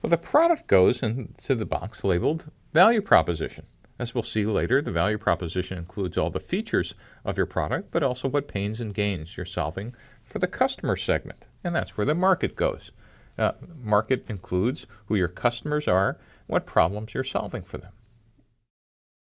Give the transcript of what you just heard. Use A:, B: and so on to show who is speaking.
A: Well, the product goes into the box labeled value proposition. As we'll see later, the value proposition includes all the features of your product, but also what pains and gains you're solving for the customer segment. And that's where the market goes. Uh, market includes who your customers are, what problems you're solving for them.